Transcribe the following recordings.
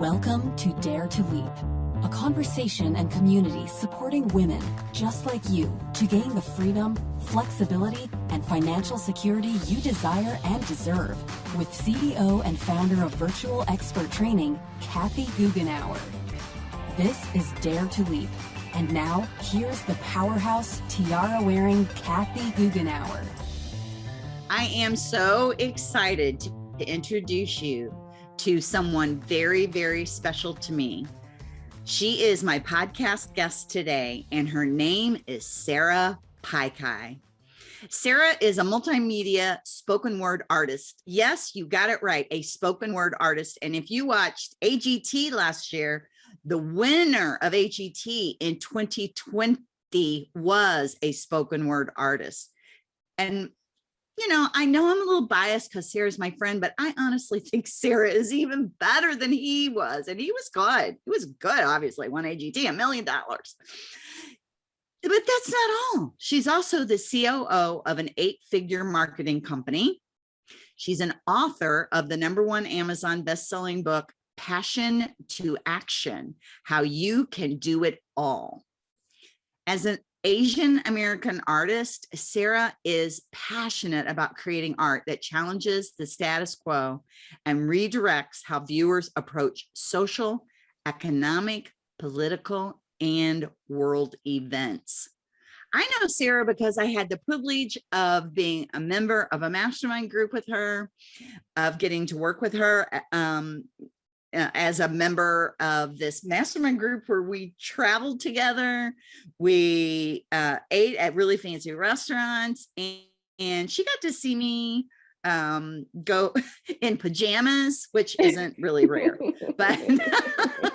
Welcome to Dare to Leap, a conversation and community supporting women just like you to gain the freedom, flexibility, and financial security you desire and deserve with CEO and founder of Virtual Expert Training, Kathy Goughenour. This is Dare to Leap. And now, here's the powerhouse tiara-wearing Kathy Goughenour. I am so excited to introduce you to someone very, very special to me. She is my podcast guest today, and her name is Sarah Paikai. Sarah is a multimedia spoken word artist. Yes, you got it right, a spoken word artist. And if you watched AGT last year, the winner of AGT in 2020 was a spoken word artist. And you know, I know I'm a little biased because Sarah's my friend, but I honestly think Sarah is even better than he was. And he was good. He was good, obviously, one AGT, a million dollars. But that's not all. She's also the COO of an eight figure marketing company. She's an author of the number one Amazon best-selling book, Passion to Action, How You Can Do It All. As an Asian American artist, Sarah is passionate about creating art that challenges the status quo and redirects how viewers approach social, economic, political, and world events. I know Sarah because I had the privilege of being a member of a mastermind group with her, of getting to work with her um, as a member of this mastermind group where we traveled together. We uh, ate at really fancy restaurants and, and she got to see me um, go in pajamas, which isn't really rare, but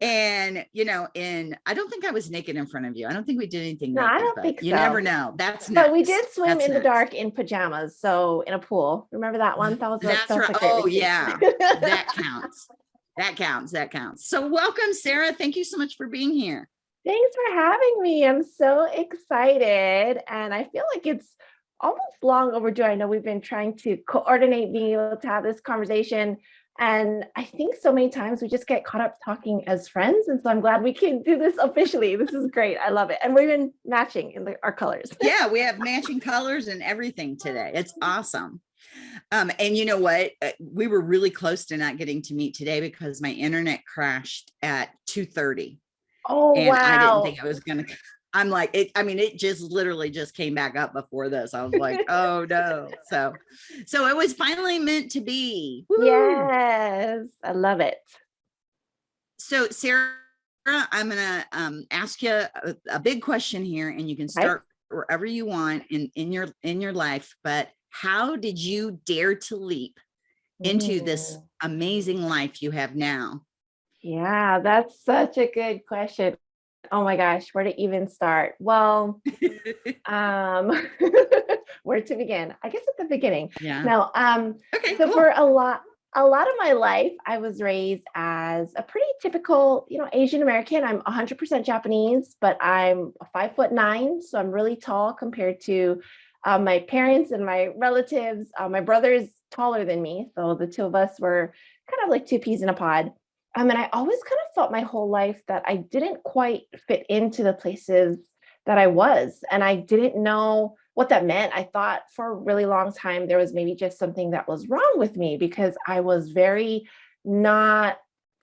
and you know, in I don't think I was naked in front of you. I don't think we did anything. No, naked, I don't think so. you so. never know. That's but we did swim That's in the dark in pajamas, so in a pool. Remember that one? That was a- That's right. Oh yeah, that counts. That counts. That counts. So welcome, Sarah. Thank you so much for being here. Thanks for having me. I'm so excited, and I feel like it's almost long overdue. I know we've been trying to coordinate being able to have this conversation. And I think so many times we just get caught up talking as friends. And so I'm glad we can do this officially. This is great. I love it. And we're even matching in the, our colors. Yeah, we have matching colors and everything today. It's awesome. Um, and you know what? Uh, We were really close to not getting to meet today because my internet crashed at 2.30 Oh, and I didn't think I was gonna, I'm like, it, I mean, it just literally just came back up before this. I was like, oh no. So, so it was finally meant to be. Woo! Yes, I love it. So Sarah, I'm gonna um, ask you a, a big question here and you can start wherever you want in, in your, in your life, but how did you dare to leap into this amazing life you have now? Yeah, that's such a good question. Oh my gosh, where to even start? Well, um, where to begin? I guess at the beginning. Yeah. No, um, Okay, so cool. for a lot, a lot of my life, I was raised as a pretty typical, you know, Asian American. I'm 100% Japanese, but I'm five foot nine, so I'm really tall compared to uh, my parents and my relatives. Uh, my brother is taller than me, so the two of us were kind of like two peas in a pod. Um, and I always kind of felt my whole life that I didn't quite fit into the places that I was, and I didn't know what that meant. I thought for a really long time there was maybe just something that was wrong with me because I was very not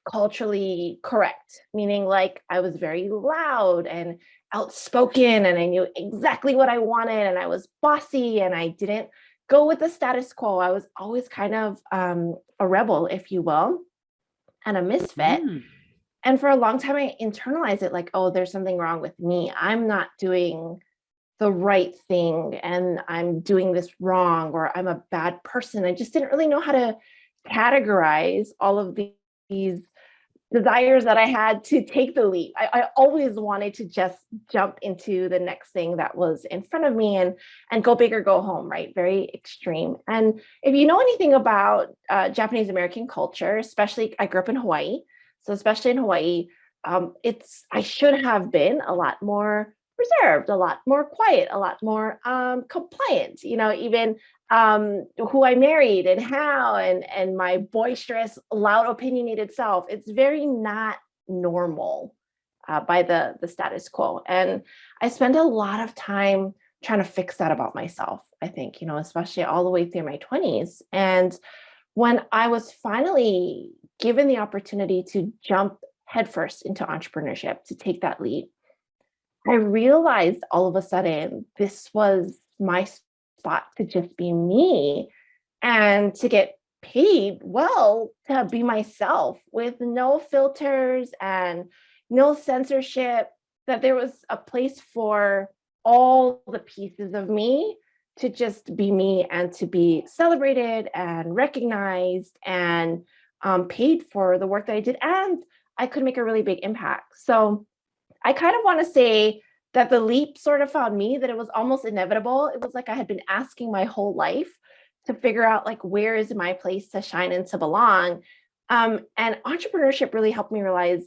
culturally correct, meaning like I was very loud and outspoken and I knew exactly what I wanted and I was bossy and I didn't go with the status quo. I was always kind of um, a rebel, if you will, and a misfit. Mm. And for a long time, I internalized it like, oh, there's something wrong with me. I'm not doing the right thing and I'm doing this wrong or I'm a bad person. I just didn't really know how to categorize all of these desires that I had to take the leap. I, I always wanted to just jump into the next thing that was in front of me and and go big or go home, right? Very extreme. And if you know anything about uh, Japanese American culture, especially I grew up in Hawaii, so especially in Hawaii, um, it's I should have been a lot more reserved, a lot more quiet, a lot more um, compliant. You know, even um, who I married and how, and and my boisterous, loud, opinionated self. It's very not normal uh, by the the status quo, and I spend a lot of time trying to fix that about myself. I think you know, especially all the way through my twenties, and when I was finally given the opportunity to jump headfirst into entrepreneurship, to take that leap, I realized all of a sudden this was my spot to just be me and to get paid well to be myself with no filters and no censorship, that there was a place for all the pieces of me to just be me and to be celebrated and recognized and um, paid for the work that I did. And I could make a really big impact. So I kind of want to say that the leap sort of found me, that it was almost inevitable. It was like I had been asking my whole life to figure out like, where is my place to shine and to belong? Um, and entrepreneurship really helped me realize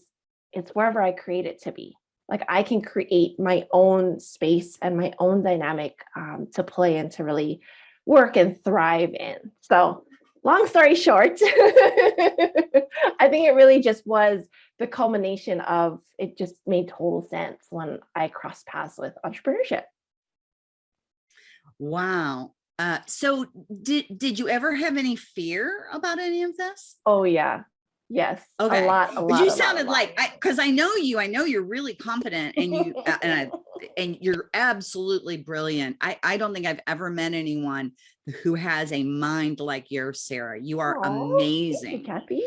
it's wherever I create it to be. Like I can create my own space and my own dynamic um, to play and to really work and thrive in. So long story short, I think it really just was the culmination of it just made total sense when I crossed paths with entrepreneurship. Wow. Uh, so did did you ever have any fear about any of this? Oh yeah. Yes. Okay. A lot. A lot. you sounded lot, like I because I know you. I know you're really confident and you uh, and I, and you're absolutely brilliant. I I don't think I've ever met anyone who has a mind like yours, Sarah. You are Aw, amazing. You, Kathy.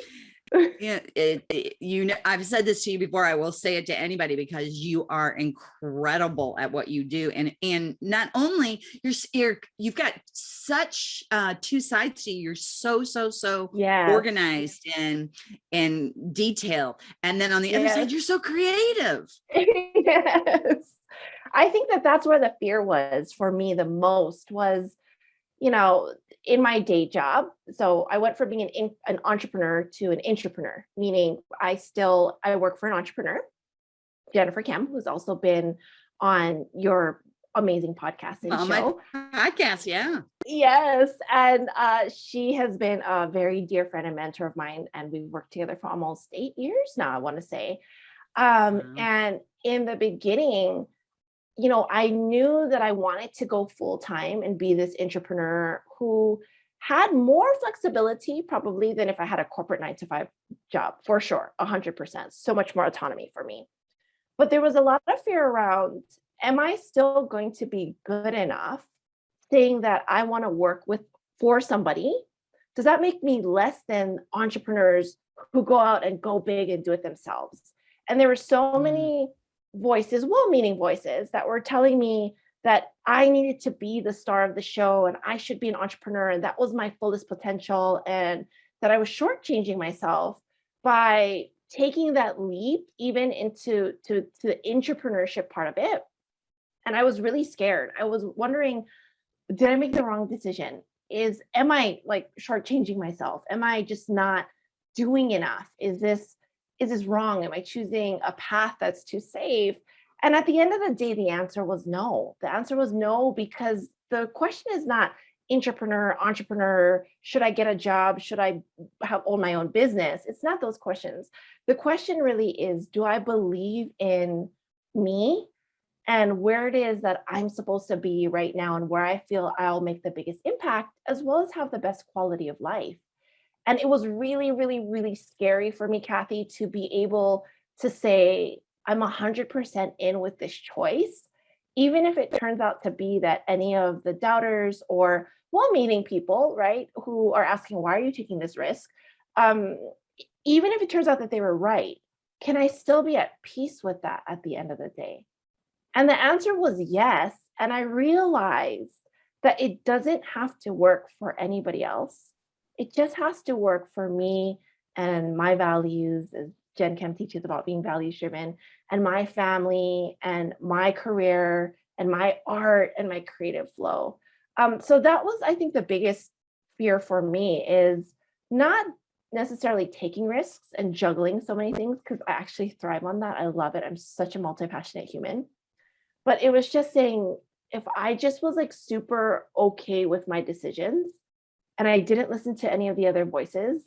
yeah, it, it- you know, I've said this to you before. I will say it to anybody because you are incredible at what you do, and and not only you're you're you've got such uh, two sides to you. You're so so so Yeah. organized and and detailed, and then on the other side, you're so creative. yes. I think that that's where the fear was for me the most was, you know, in my day job. So I went from being an, an entrepreneur to an entrepreneur, meaning I still, I work for an entrepreneur, Jennifer Kem, who's also been on your amazing podcast and On show. podcast, yeah. Yes, and uh, she has been a very dear friend and mentor of mine, and we've worked together for almost eight years now. I want to say, um, Wow. and in the beginning, you know, I knew that I wanted to go full time and be this entrepreneur who had more flexibility probably than if I had a corporate nine to five job, for sure, a hundred percent. So much more autonomy for me. But there was a lot of fear around, am I still going to be good enough saying that I want to work with for somebody? Does that make me less than entrepreneurs who go out and go big and do it themselves? And there were so Mhm. many voices, well-meaning voices that were telling me that I needed to be the star of the show and I should be an entrepreneur and that was my fullest potential and that I was shortchanging myself by taking that leap even into to, to the entrepreneurship part of it. And I was really scared. I was wondering, did I make the wrong decision? Is am I like shortchanging myself? Am I just not doing enough? Is this is this wrong? Am I choosing a path that's too safe? And at the end of the day, the answer was no. The answer was no, because the question is not entrepreneur, entrepreneur, should I get a job? Should I have own my own business? It's not those questions. The question really is, do I believe in me and where it is that I'm supposed to be right now and where I feel I'll make the biggest impact, as well as have the best quality of life. And it was really, really, really scary for me, Kathy, to be able to say, I'm 100% in with this choice, even if it turns out to be that any of the doubters or well-meaning people, right, who are asking, why are you taking this risk? Um, even if it turns out that they were right, can I still be at peace with that at the end of the day? And the answer was yes. And I realized that it doesn't have to work for anybody else. It just has to work for me and my values, as Jen Kem teaches about being values driven, and my family and my career and my art and my creative flow. Um, so that was, I think, the biggest fear for me is not necessarily taking risks and juggling so many things because I actually thrive on that. I love it. I'm such a multi-passionate human. But it was just saying, if I just was like super okay with my decisions and I didn't listen to any of the other voices,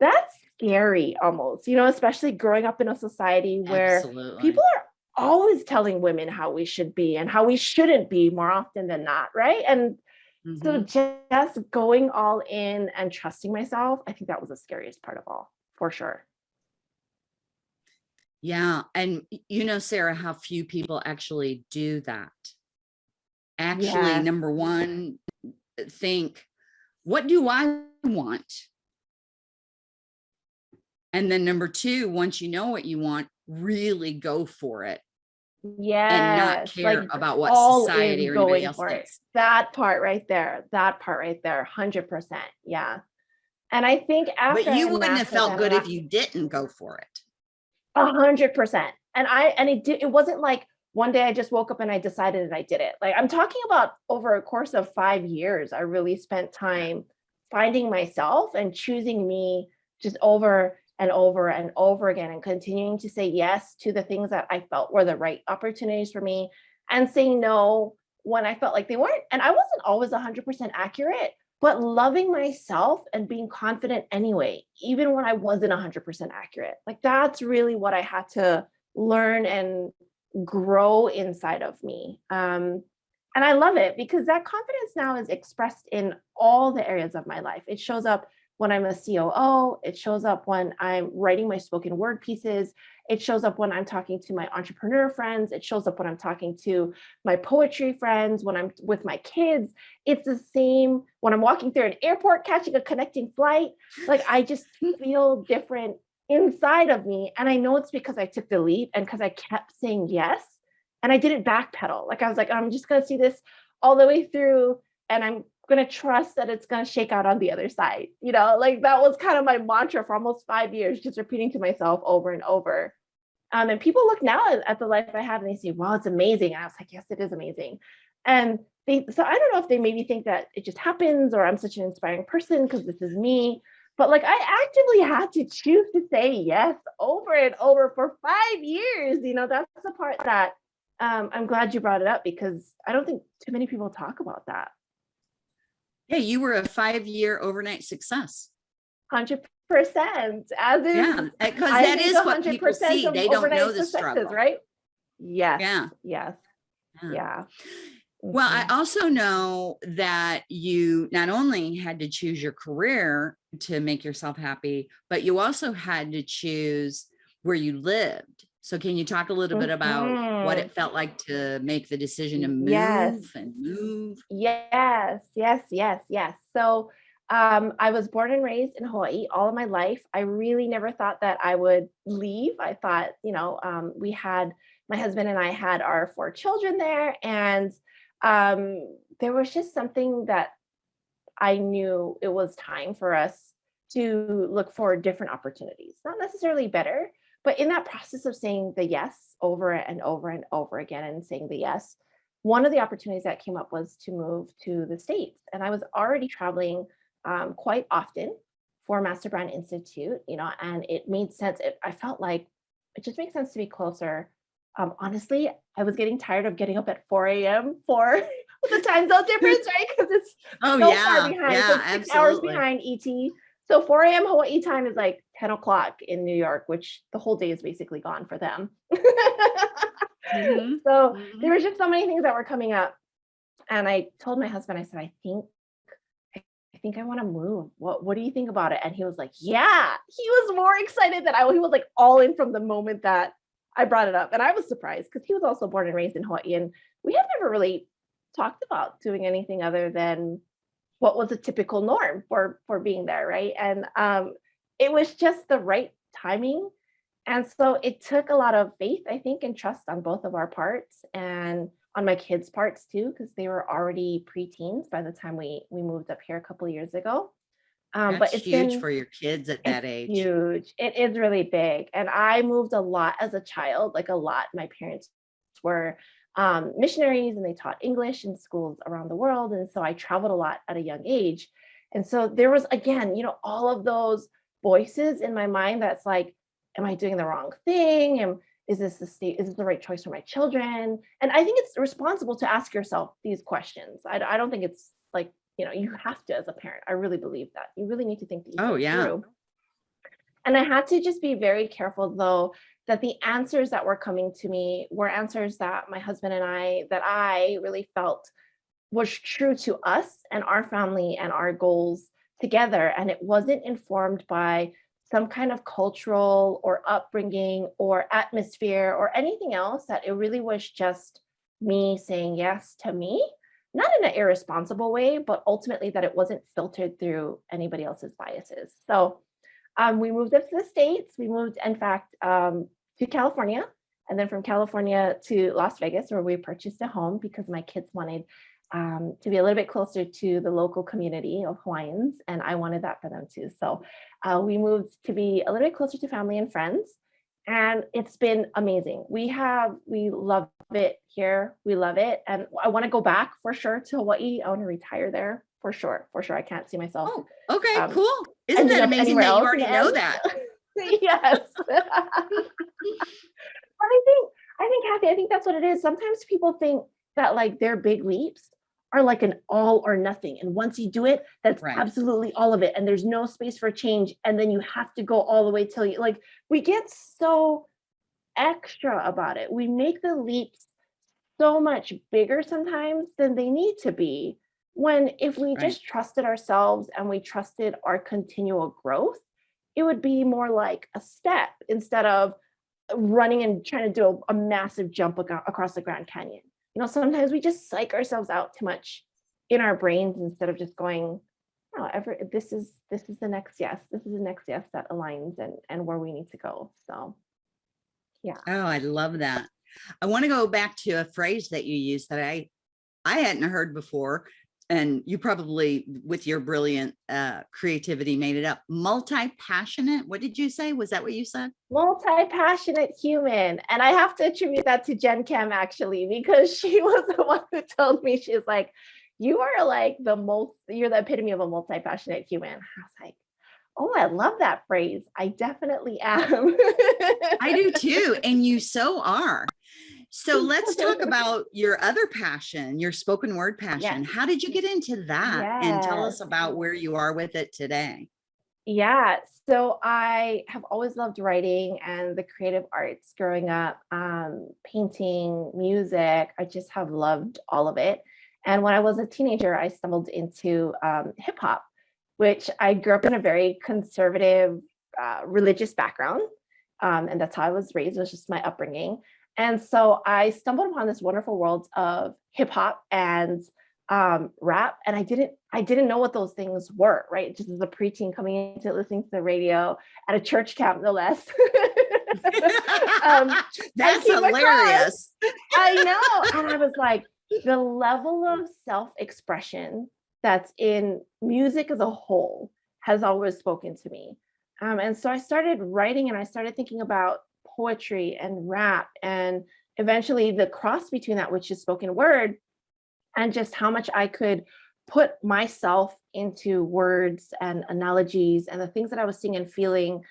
that's scary almost, you know, especially growing up in a society where Absolutely. people are always telling women how we should be and how we shouldn't be more often than not, right? And so Mhm. just going all in and trusting myself, I think that was the scariest part of all, for sure. Yeah, and you know, Sarah, how few people actually do that. Actually, Yes. number one, think, what do I want? And then number two, once you know what you want, really go for it Yeah. and not care like about what society or anybody else thinks. That part right there, that part right there, 100%. Yeah. And I think after But you wouldn't have felt good about- if you didn't go for it. A hundred percent. And I and it did it wasn't like one day I just woke up and I decided and I did it. Like I'm talking about over a course of five years, I really spent time finding myself and choosing me just over and over and over again and continuing to say yes to the things that I felt were the right opportunities for me and saying no when I felt like they weren't. And I wasn't always 100% accurate, but loving myself and being confident anyway, even when I wasn't 100% accurate. Like that's really what I had to learn and grow inside of me. Um, and I love it because that confidence now is expressed in all the areas of my life. It shows up when I'm a COO, it shows up when I'm writing my spoken word pieces, it shows up when I'm talking to my entrepreneur friends, it shows up when I'm talking to my poetry friends, when I'm with my kids. It's the same when I'm walking through an airport catching a connecting flight. Like I just feel different inside of me. And I know it's because I took the leap and because I kept saying yes. And I didn't backpedal. Like I was like, I'm just going to see this all the way through and I'm going to trust that it's going to shake out on the other side. You know, like that was kind of my mantra for almost five years, just repeating to myself over and over. Um, and people look now at, at the life I have and they say, wow, it's amazing. And I was like, yes, it is amazing. And they, so I don't know if they maybe think that it just happens or I'm such an inspiring person because this is me. But like I actively had to choose to say yes over and over for five years. You know, that's the part that um, I'm glad you brought it up because I don't think too many people talk about that. Yeah, you were a five-year overnight success. Hundred percent, as is Yeah, because I that is what people 100% see. They don't know the struggle. right? Yes. Yeah. Yes. Yeah. Yeah. Well, I Mhm. also know that you not only had to choose your career to make yourself happy, but you also had to choose where you lived. So can you talk a little bit about what Mhm. it felt like to make the decision to move Yes. and move? Yes, yes, yes, yes. So um, I was born and raised in Hawaii all of my life. I really never thought that I would leave. I thought, you know, um, we had my husband and I had our four children there, and um, there was just something that I knew it was time for us to look for different opportunities, not necessarily better, but in that process of saying the yes over and over and over again and saying the yes, one of the opportunities that came up was to move to the States. And I was already traveling um, quite often for Master Brand Institute, you know, and it made sense. It, I felt like it just makes sense to be closer. Um, honestly, I was getting tired of getting up at 4 a.m. for the time zone difference, right? Because it's Oh, so yeah. far behind. Yeah, so six hours behind ET. So 4 a.m. Hawaii time is like 10 o'clock in New York, which the whole day is basically gone for them. Mhm, So mhm. there was just so many things that were coming up. And I told my husband, I said, I think I I think I want to move. What what do you think about it? And he was like, Yeah. He was more excited than I was. He was like all in from the moment that I brought it up. And I was surprised because he was also born and raised in Hawaii. And we had never really talked about doing anything other than what was a typical norm for for being there, right? And um it was just the right timing. And so it took a lot of faith, I think, and trust on both of our parts and on my kids' parts too, because they were already preteens by the time we we moved up here a couple of years ago. Um, but it's huge been for your kids at that age. huge. It is really big. And I moved a lot as a child, like a lot. My parents were um, missionaries and they taught English in schools around the world. And so I traveled a lot at a young age. And so there was, again, you know, all of those voices in my mind that's like, am I doing the wrong thing? Am, is this the state, is this the right choice for my children? And I think it's responsible to ask yourself these questions. I, I don't think it's like, you know, you have to as a parent. I really believe that. You really need to think these Oh, yeah. through. And I had to just be very careful though, that the answers that were coming to me were answers that my husband and I, that I really felt was true to us and our family and our goals together. And it wasn't informed by some kind of cultural or upbringing or atmosphere or anything else that it really was just me saying yes to me, not in an irresponsible way, but ultimately that it wasn't filtered through anybody else's biases. So um, we moved up to the States. We moved, in fact, um, to California, and then from California to Las Vegas, where we purchased a home because my kids wanted um, to be a little bit closer to the local community of Hawaiians, and I wanted that for them too. So uh, we moved to be a little bit closer to family and friends, and it's been amazing. We have, we love it here. We love it, and I want to go back for sure to Hawaii. I want to retire there for sure, for sure. I can't see myself Oh, okay, Um, cool. Isn't that amazing that you already know that? yes. but I think, I think, Kathy, I think that's what it is. Sometimes people think that like their big leaps are like an all or nothing. And once you do it, that's Right. absolutely all of it. And there's no space for change. And then you have to go all the way till you like, we get so extra about it. We make the leaps so much bigger sometimes than they need to be. When if we Right. just trusted ourselves and we trusted our continual growth, it would be more like a step instead of uh, running and trying to do a, a massive jump across the Grand Canyon. You know, sometimes we just psych ourselves out too much in our brains instead of just going, oh, ever this is this is the next yes, this is the next yes that aligns and and where we need to go. So yeah. Oh, I love that. I want to go back to a phrase that you used that I I hadn't heard before. And you probably, with your brilliant uh, creativity, made it up. Multi-passionate. What did you say? Was that what you said? multi-passionate human. And I have to attribute that to Jen Kem actually, because she was the one who told me, she's like, you are like the most, you're the epitome of a multi-passionate human. I was like, oh, I love that phrase. I definitely am. I do too. And you so are. So let's talk about your other passion, your spoken word passion. How did you get into that? And tell us about where you are with it today. Yeah, so I have always loved writing and the creative arts growing up, um, painting, music. I just have loved all of it. And when I was a teenager, I stumbled into um, hip hop, which I grew up in a very conservative uh, religious background. Um, and that's how I was raised, was just my upbringing. And so I stumbled upon this wonderful world of hip hop and um, rap, and I didn't I didn't know what those things were, right? Just as a preteen coming into listening to the radio at a church camp, no less. um, That's across- hilarious. I know. And I was like, the level of self-expression that's in music as a whole has always spoken to me. Um, and so I started writing and I started thinking about poetry and rap and eventually the cross between that, which is spoken word, and just how much I could put myself into words and analogies and the things that I was seeing and feeling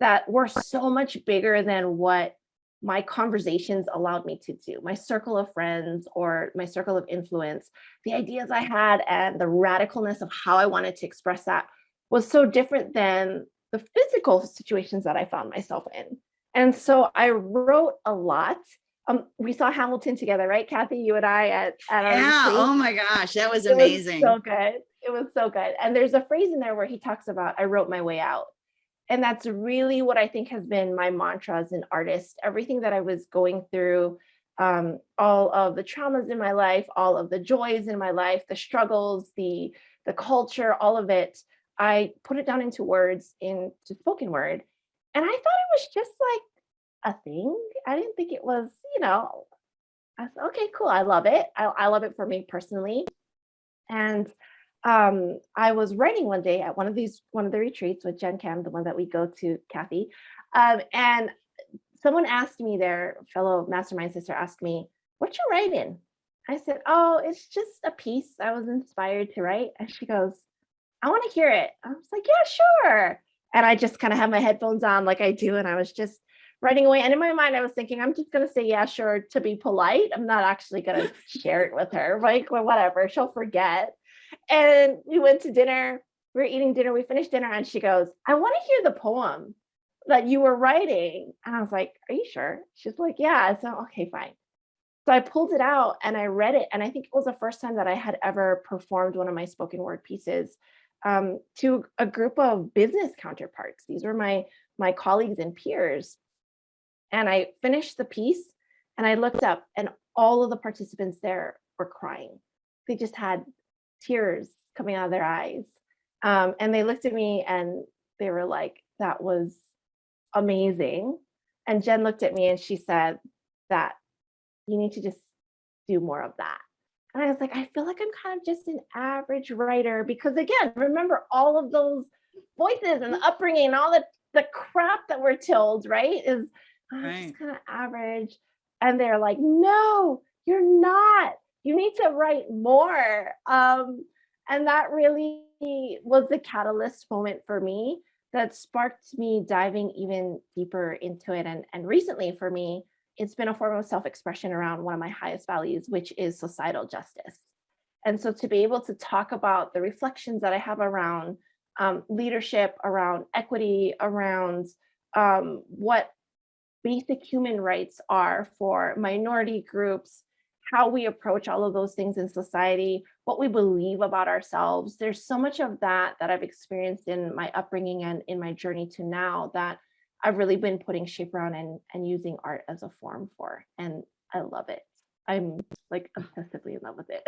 that were so much bigger than what my conversations allowed me to do, my circle of friends or my circle of influence, the ideas I had and the radicalness of how I wanted to express that was so different than the physical situations that I found myself in. And so I wrote a lot. Um, we saw Hamilton together, right, Kathy? You and I at, at our Yeah. Oh my gosh. That was It was amazing. so good. It was so good. And there's a phrase in there where he talks about, I wrote my way out. And that's really what I think has been my mantra as an artist. Everything that I was going through, um, all of the traumas in my life, all of the joys in my life, the struggles, the the culture, all of it, I put it down into words, into spoken word. And I thought it was just like a thing. I didn't think it was, you know, I said, okay, cool. I love it. I, I love it for me personally. And um, I was writing one day at one of these, one of the retreats with Jen Kem, the one that we go to, Kathy. Um, and someone asked me, their fellow mastermind sister asked me, what you writing? I said, oh, it's just a piece I was inspired to write. And she goes, I want to hear it. I was like, yeah, sure. And I just kind of had my headphones on like I do. And I was just writing away. And in my mind, I was thinking, I'm just going to say, yeah, sure, to be polite. I'm not actually going to share it with her. Like, well, whatever, she'll forget. And we went to dinner. We were eating dinner. We finished dinner, and she goes, I want to hear the poem that you were writing. And I was like, Are you sure? She's like, Yeah. So, okay, fine. So I pulled it out and I read it. And I think it was the first time that I had ever performed one of my spoken word pieces um, to a group of business counterparts. These were my my colleagues and peers. And I finished the piece and I looked up and all of the participants there were crying. They just had tears coming out of their eyes. Um, and they looked at me and they were like, that was amazing. And Jen looked at me and she said that you need to just do more of that. And I was like, I feel like I'm kind of just an average writer because again, remember all of those voices and the upbringing and all the, the crap that we're told, right? Is oh, right. just kind of average. And they're like, no, you're not. You need to write more. Um, and that really was the catalyst moment for me that sparked me diving even deeper into it. And, and recently for me, it's been a form of self-expression around one of my highest values, which is societal justice. And so to be able to talk about the reflections that I have around um, leadership, around equity, around um, what basic human rights are for minority groups, how we approach all of those things in society, what we believe about ourselves. There's so much of that that I've experienced in my upbringing and in my journey to now that I've really been putting shape around and, and using art as a form for, and I love it. I'm like obsessively in love with it.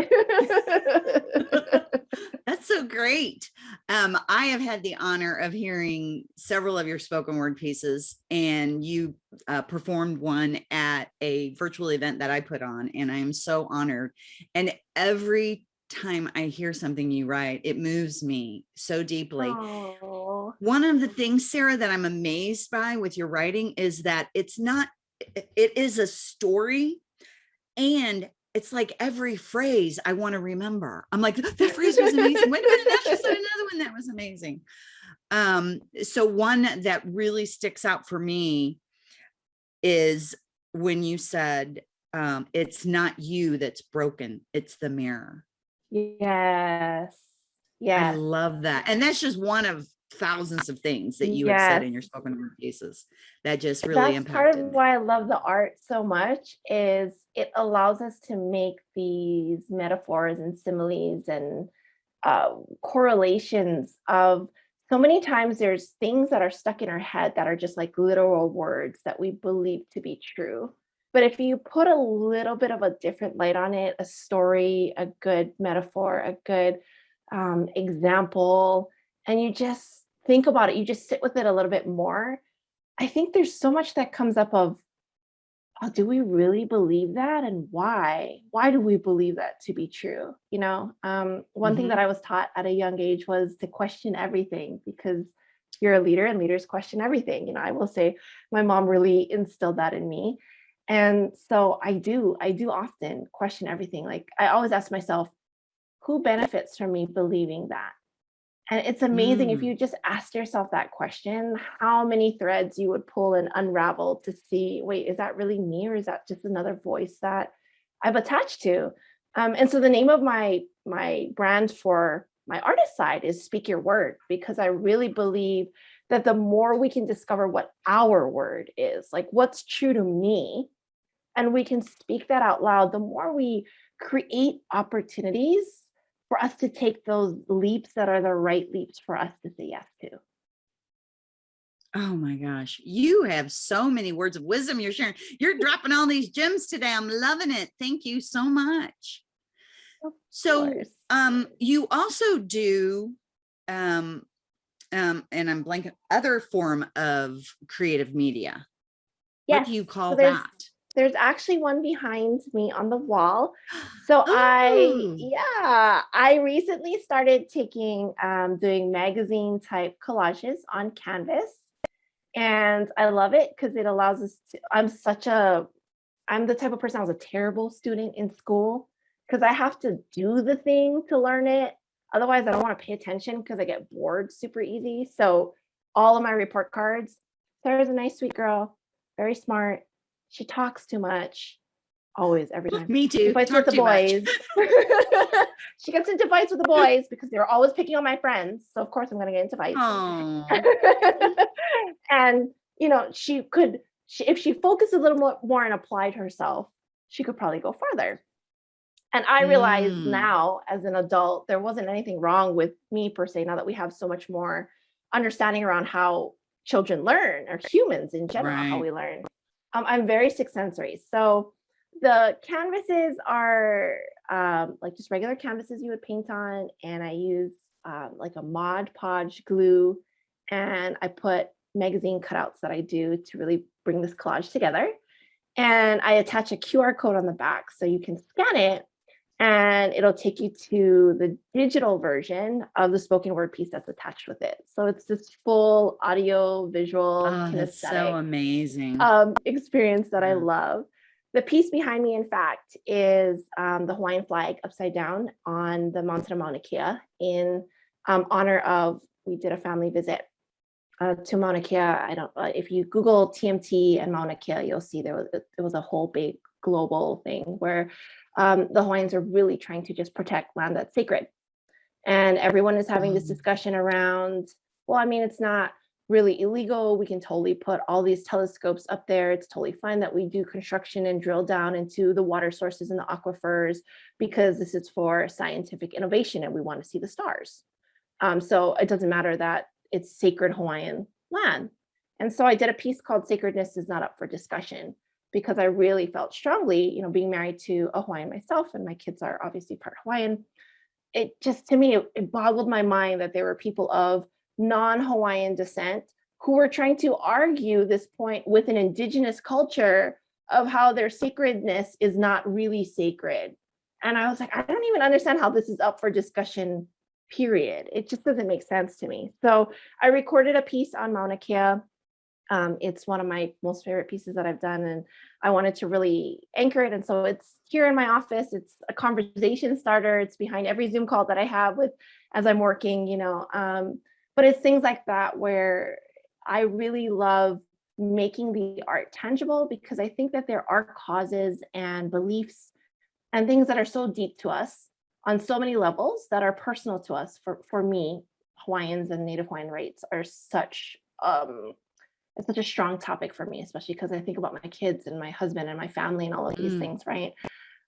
That's so great. Um, I have had the honor of hearing several of your spoken word pieces and you uh, performed one at a virtual event that I put on and I am so honored. And every time I hear something you write, it moves me so deeply. Aww. One of the things, Sarah, that I'm amazed by with your writing is that it's not, it is a story and it's like every phrase I want to remember. I'm like, that phrase was amazing. Wait a minute, now she said another one that was amazing. Um, so one that really sticks out for me is when you said, um, it's not you that's broken, it's the mirror. Yes. Yeah. I love that. And that's just one of thousands of things that you yes. have said in your spoken word pieces that just really That's impacted. part of why I love the art so much is it allows us to make these metaphors and similes and uh, correlations of so many times there's things that are stuck in our head that are just like literal words that we believe to be true. But if you put a little bit of a different light on it, a story, a good metaphor, a good um, example, and you just think about it, you just sit with it a little bit more. I think there's so much that comes up of, oh, do we really believe that? And why? Why do we believe that to be true? You know, um, one mm -hmm. thing that mm-hmm. I was taught at a young age was to question everything because you're a leader and leaders question everything. You know, I will say my mom really instilled that in me. And so I do, I do often question everything. Like I always ask myself, who benefits from me believing that? And it's amazing mm. if you just ask yourself that question, how many threads you would pull and unravel to see, wait, is that really me or is that just another voice that I've attached to? Um, and so the name of my, my brand for my artist side is Speak Your Word, because I really believe that the more we can discover what our word is, like what's true to me, and we can speak that out loud, the more we create opportunities for us to take those leaps that are the right leaps for us to say yes to. Oh my gosh, you have so many words of wisdom you're sharing. You're dropping all these gems today. I'm loving it. Thank you so much. So um, you also do, um, um, and I'm blanking, other form of creative media. Yes. What do you call so that? there's actually one behind me on the wall. So oh. I, yeah, I recently started taking, um, doing magazine type collages on Canvas. And I love it because it allows us to, I'm such a, I'm the type of person I was a terrible student in school because I have to do the thing to learn it. Otherwise, I don't want to pay attention because I get bored super easy. So all of my report cards, Sarah's a nice, sweet girl very smart. She talks too much. Always, every time. Me She too. fights Talk with the boys. she gets into fights with the boys because they're always picking on my friends. So of course I'm gonna get into fights. And you know, she could she, if she focused a little more, more and applied herself, she could probably go further. And I realize Mm. now as an adult, there wasn't anything wrong with me per se, now that we have so much more understanding around how children learn or humans in general, how we learn. Um, I'm very six sensory. So the canvases are um, like just regular canvases you would paint on. And I use um, like a Mod Podge glue and I put magazine cutouts that I do to really bring this collage together. And I attach a QR code on the back so you can scan it and it'll take you to the digital version of the spoken word piece that's attached with it. So it's this full audio, visual, oh that's so amazing. um, experience that I love. The piece behind me, in fact, is um, the Hawaiian flag upside down on the mountain of Mauna Kea in um, honor of, we did a family visit uh, to Mauna Kea. I don't, uh, if you Google TMT and Mauna Kea, you'll see there was, it was a whole big global thing where um, the Hawaiians are really trying to just protect land that's sacred. And everyone is having this Mm. discussion around, well, I mean, it's not really illegal. We can totally put all these telescopes up there. It's totally fine that we do construction and drill down into the water sources and the aquifers because this is for scientific innovation and we want to see the stars. Um, so it doesn't matter that it's sacred Hawaiian land. And so I did a piece called Sacredness is Not Up for Discussion because I really felt strongly, you know, being married to a Hawaiian myself and my kids are obviously part Hawaiian. It just to me, it, it boggled my mind that there were people of non-Hawaiian descent who were trying to argue this point with an indigenous culture of how their sacredness is not really sacred. And I was like, I don't even understand how this is up for discussion, period. It just doesn't make sense to me. So I recorded a piece on Mauna Kea. Um, it's one of my most favorite pieces that I've done and I wanted to really anchor it. And so it's here in my office. It's a conversation starter. It's behind every Zoom call that I have with as I'm working, you know. Um, but it's things like that where I really love making the art tangible because I think that there are causes and beliefs and things that are so deep to us on so many levels that are personal to us. For, for me, Hawaiians and Native Hawaiian rights are such um, it's such a strong topic for me, especially because I think about my kids and my husband and my family and all of these Mm. things, right?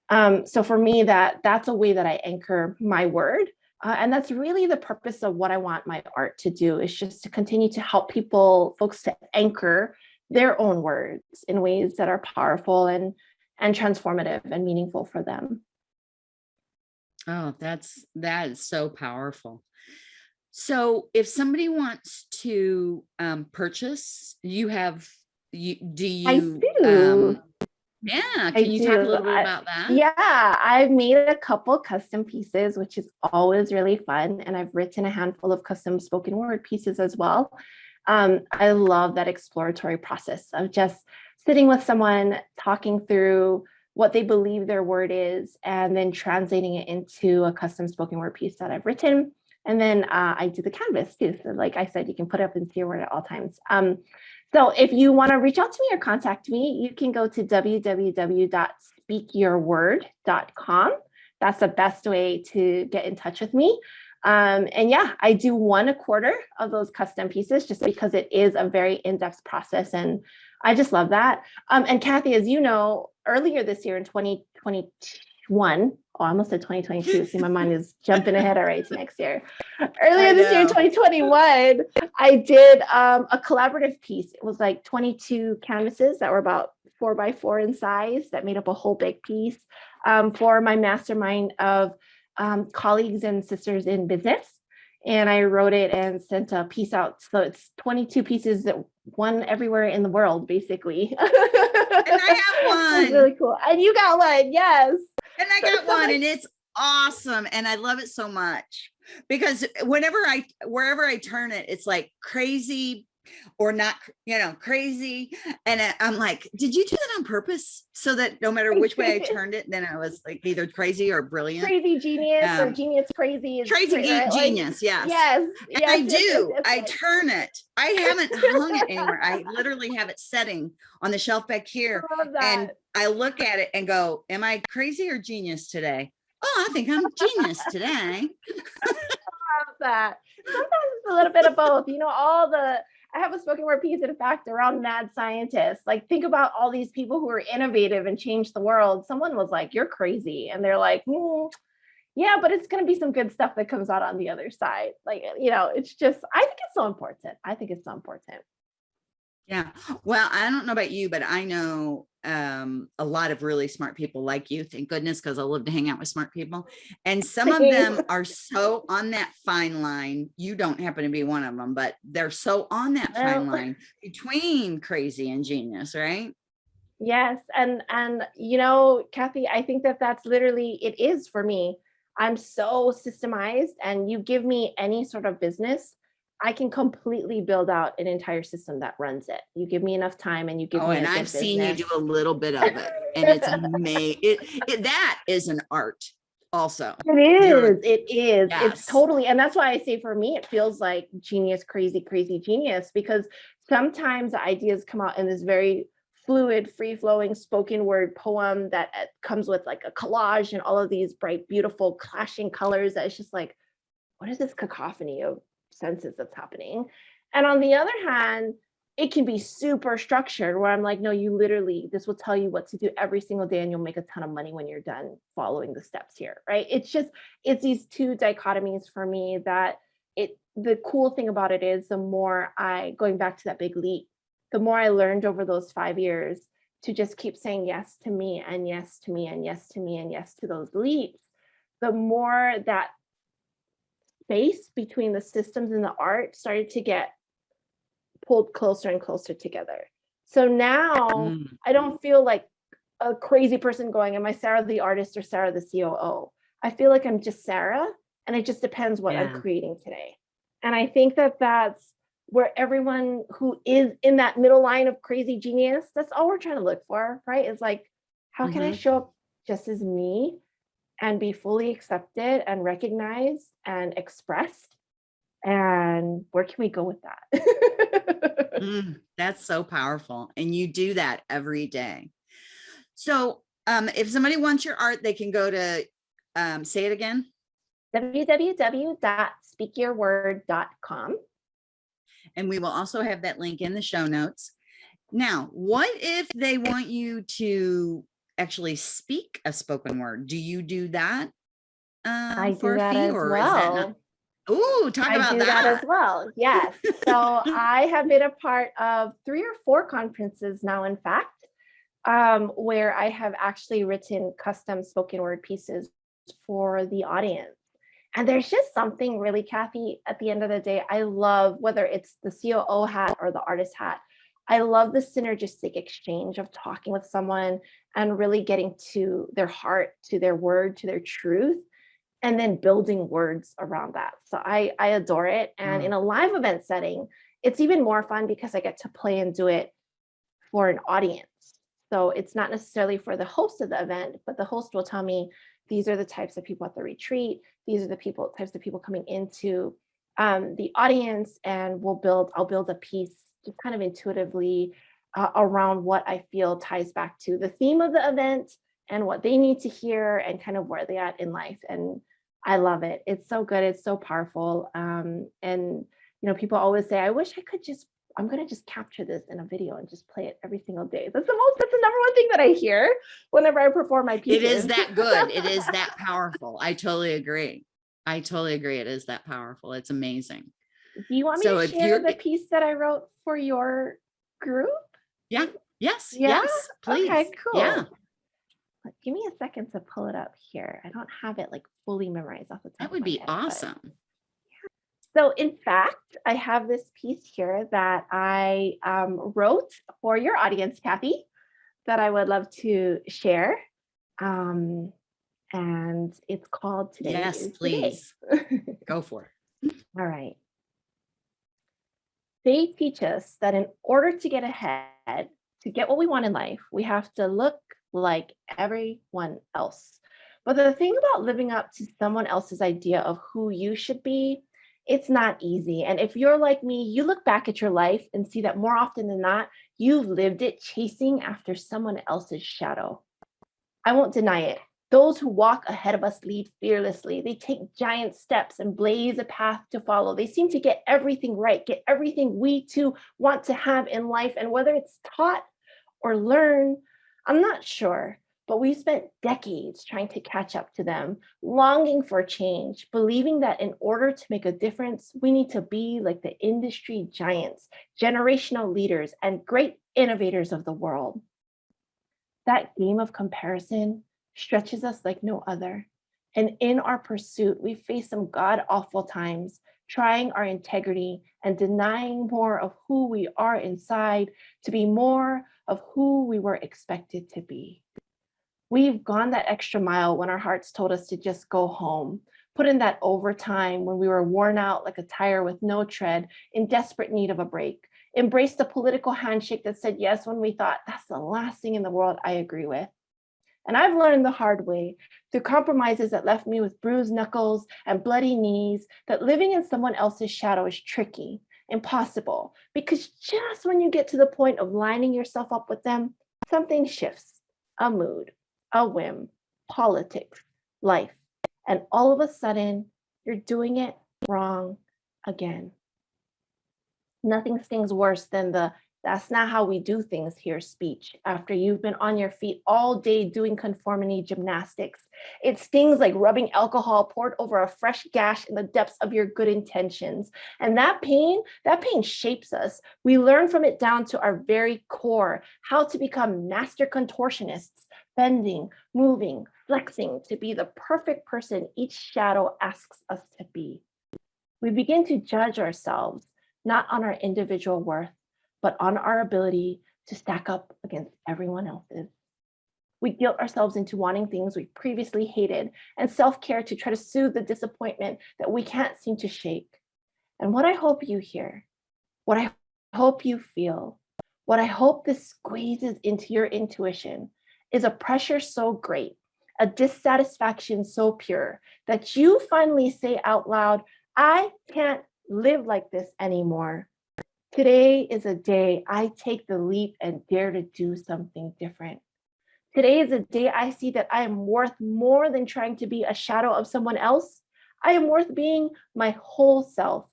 Um, so for me, that that's a way that I anchor my word. Uh, and that's really the purpose of what I want my art to do is just to continue to help people, folks to anchor their own words in ways that are powerful and and transformative and meaningful for them. Oh, that's that is so powerful. So if somebody wants to um purchase, you have you do you I do. um yeah, I can you talk a do. little bit about that? Yeah, I've made a couple custom pieces, which is always really fun. And I've written a handful of custom spoken word pieces as well. Um, I love that exploratory process of just sitting with someone, talking through what they believe their word is, and then translating it into a custom spoken word piece that I've written. And then uh, I do the canvas too. So like I said, you can put up into your word at all times. Um, so if you want to reach out to me or contact me, you can go to www.speakyourword.com. That's the best way to get in touch with me. Um, and yeah, I do one a quarter of those custom pieces just because it is a very in-depth process. And I just love that. Um, and Kathy, as you know, earlier this year in 2021, oh, I almost said 2022. See, my mind is jumping ahead already to next year. Earlier this year in 2021, I did um, a collaborative piece. It was like 22 canvases that were about four by four in size that made up a whole big piece um, for my mastermind of um, colleagues and sisters in business. And I wrote it and sent a piece out. So it's 22 pieces that one everywhere in the world, basically. and I have one. really cool. And you got one, yes. And I got so one much- and it's awesome and I love it so much because whenever I wherever I turn it it's like crazy or not, you know, crazy. And I- I'm like, did you do that on purpose? So that no matter which way I turned it, then I was like either crazy or brilliant. Crazy genius or Um, genius crazy. Crazy right? Like, genius, yes. Yes. And yes, I yes, do. yes, I turn it. I haven't hung it anywhere. I literally have it setting on the shelf back here. I And. I look at it and go, am I crazy or genius today? Oh, I think I'm genius today. love that. Sometimes it's a little bit of both. You know, all the I have a spoken word piece in fact around mad scientists. Like think about all these people who are innovative and change the world. Someone was like, "You're crazy," and they're like, "Hmm, "Yeah, but it's going to be some good stuff that comes out on the other side." Like you know, it's just I think it's so important. I think it's so important. Yeah. Well, I don't know about you, but I know um, a lot of really smart people like you. Thank goodness, because I love to hang out with smart people. And some of them are so on that fine line. You don't happen to be one of them, but they're so on that fine line between crazy and genius, right? Yes, and and you know, Kathy, I think that that's literally it is for me. I'm so systemized, and you give me any sort of business, I can completely build out an entire system that runs it. You give me enough time, and you give Oh, me. and I've seen you do a little bit of it, and it's amazing. It, it that is an art, also. It is, You're, it is. Yes. It's totally, and that's why I say for me, it feels like genius, crazy, crazy genius, because sometimes ideas come out in this very fluid, free flowing spoken word poem that uh, comes with like a collage and all of these bright, beautiful, clashing colors. That it's just like, what is this cacophony of senses that's happening? And on the other hand, it can be super structured where I'm like, no, you literally, this will tell you what to do every single day and you'll make a ton of money when you're done following the steps here, right? It's just, it's these two dichotomies for me that it, the cool thing about it is the more I, going back to that big leap, the more I learned over those five years to just keep saying yes to me and yes to me and yes to me and yes to those leaps, the more that space between the systems and the art started to get pulled closer and closer together. So now Mm. I don't feel like a crazy person going, Am I Sarah the artist or Sarah the COO? I feel like I'm just Sarah, and it just depends what Yeah. I'm creating today. And I think that that's where everyone who is in that middle line of crazy genius, that's all we're trying to look for, right? Is like, how can I Mhm. show up just as me and be fully accepted and recognized and expressed? And where can we go with that? Mm, that's so powerful. And you do that every day. So um, if somebody wants your art, they can go to, um, say it again. www.speakyourword.com. And we will also have that link in the show notes. Now, what if they want you to actually speak a spoken word? Do you do that? Um, I for do that as or is that well. talk I about do that. that. as well. Yes. So I have been a part of three or four conferences now, in fact, um, where I have actually written custom spoken word pieces for the audience. And there's just something really, Kathy, at the end of the day, I love whether it's the COO hat or the artist hat. I love the synergistic exchange of talking with someone and really getting to their heart, to their word, to their truth and then building words around that. So I I adore it. And Mm. in a live event setting, it's even more fun because I get to play and do it for an audience. So it's not necessarily for the host of the event, but the host will tell me these are the types of people at the retreat. These are the people types of people coming into um, the audience, and we'll build. I'll build a piece just kind of intuitively uh, around what I feel ties back to the theme of the event and what they need to hear and kind of where they're at in life. And I love it. It's so good. It's so powerful. Um, and you know, people always say, I wish I could just, I'm gonna just capture this in a video and just play it every single day. That's the most, that's the number one thing that I hear whenever I perform my It pieces. is that good. It is that powerful. I totally agree. I totally agree. It is that powerful. It's amazing. Do you want me So to share the piece that I wrote for your group? Yeah. Yes. Yeah? Yes. Please. Okay, cool. Yeah. Give me a second to pull it up here. I don't have it like fully memorized off the top. That would be head, but- awesome. So in fact, I have this piece here that I um, wrote for your audience, Kathy, that I would love to share. Um, and it's called Today Yes, is the Day. please. Go for it. All right. They teach us that in order to get ahead, to get what we want in life, we have to look like everyone else. But the thing about living up to someone else's idea of who you should be, it's not easy. And if you're like me, you look back at your life and see that more often than not, you've lived it chasing after someone else's shadow. I won't deny it. Those who walk ahead of us lead fearlessly. They take giant steps and blaze a path to follow. They seem to get everything right, get everything we too want to have in life. And whether it's taught or learned, I'm not sure but we've spent decades trying to catch up to them, longing for change, believing that in order to make a difference, we need to be like the industry giants, generational leaders, and great innovators of the world. That game of comparison stretches us like no other. And in our pursuit, we face some god awful times, trying our integrity and denying more of who we are inside to be more of who we were expected to be. We've gone that extra mile when our hearts told us to just go home, put in that overtime when we were worn out like a tire with no tread, in desperate need of a break, embraced the political handshake that said yes when we thought that's the last thing in the world I agree with. And I've learned the hard way through compromises that left me with bruised knuckles and bloody knees that living in someone else's shadow is tricky, impossible, because just when you get to the point of lining yourself up with them, something shifts, a mood, a whim, politics, life. And all of a sudden, you're doing it wrong again. Nothing stings worse than the that's not how we do things here speech after you've been on your feet all day doing conformity gymnastics. It stings like rubbing alcohol poured over a fresh gash in the depths of your good intentions. And that pain, that pain shapes us. We learn from it down to our very core, how to become master contortionists, bending, moving, flexing to be the perfect person each shadow asks us to be. We begin to judge ourselves, not on our individual worth, but on our ability to stack up against everyone else's. We guilt ourselves into wanting things we previously hated and self-care to try to soothe the disappointment that we can't seem to shake. And what I hope you hear, what I hope you feel, what I hope this squeezes into your intuition is a pressure so great, a dissatisfaction so pure that you finally say out loud, I can't live like this anymore. Today is a day I take the leap and dare to do something different. Today is a day I see that I am worth more than trying to be a shadow of someone else. I am worth being my whole self.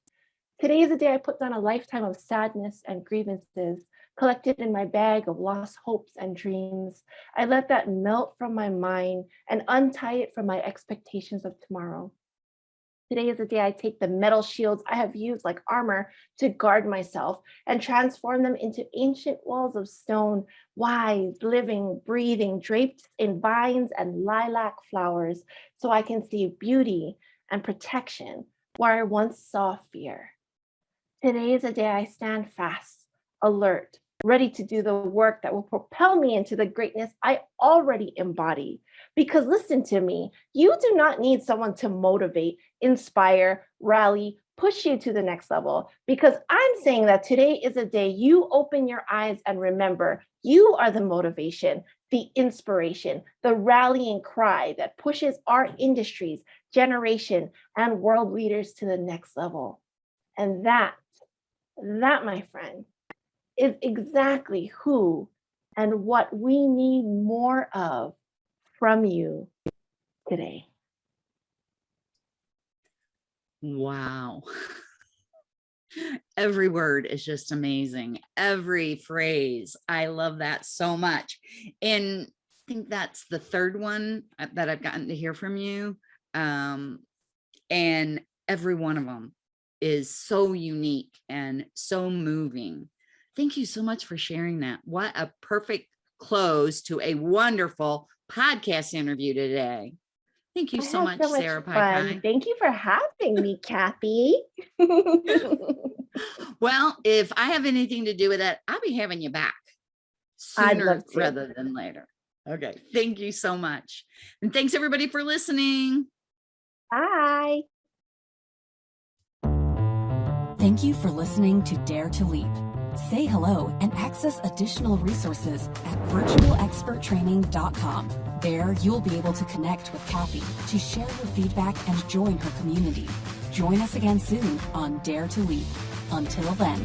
Today is a day I put down a lifetime of sadness and grievances collected in my bag of lost hopes and dreams. I let that melt from my mind and untie it from my expectations of tomorrow. Today is the day I take the metal shields I have used like armor to guard myself and transform them into ancient walls of stone, wise, living, breathing, draped in vines and lilac flowers, so I can see beauty and protection where I once saw fear. Today is a day I stand fast, alert, ready to do the work that will propel me into the greatness I already embody. Because listen to me, you do not need someone to motivate, inspire, rally, push you to the next level. Because I'm saying that today is a day you open your eyes and remember you are the motivation, the inspiration, the rallying cry that pushes our industries, generation, and world leaders to the next level. And that, that, my friend, is exactly who and what we need more of from you today. Wow. Every word is just amazing. Every phrase. I love that so much. And I think that's the third one uh, that I've gotten to hear from you. Um, and every one of them is so unique and so moving. Thank you so much for sharing that. What a perfect close to a wonderful podcast interview today. Thank you so much, so much, Sarah Pai. Thank you for having me, Kathy. well, if I have anything to do with that, I'll be having you back sooner rather than later. Okay. Thank you so much. And thanks everybody for listening. Bye. Thank you for listening to Dare to Leap. Say hello and access additional resources at virtualexperttraining.com. There, you'll be able to connect with Kathy to share your feedback and join her community. Join us again soon on Dare to Leap. Until then.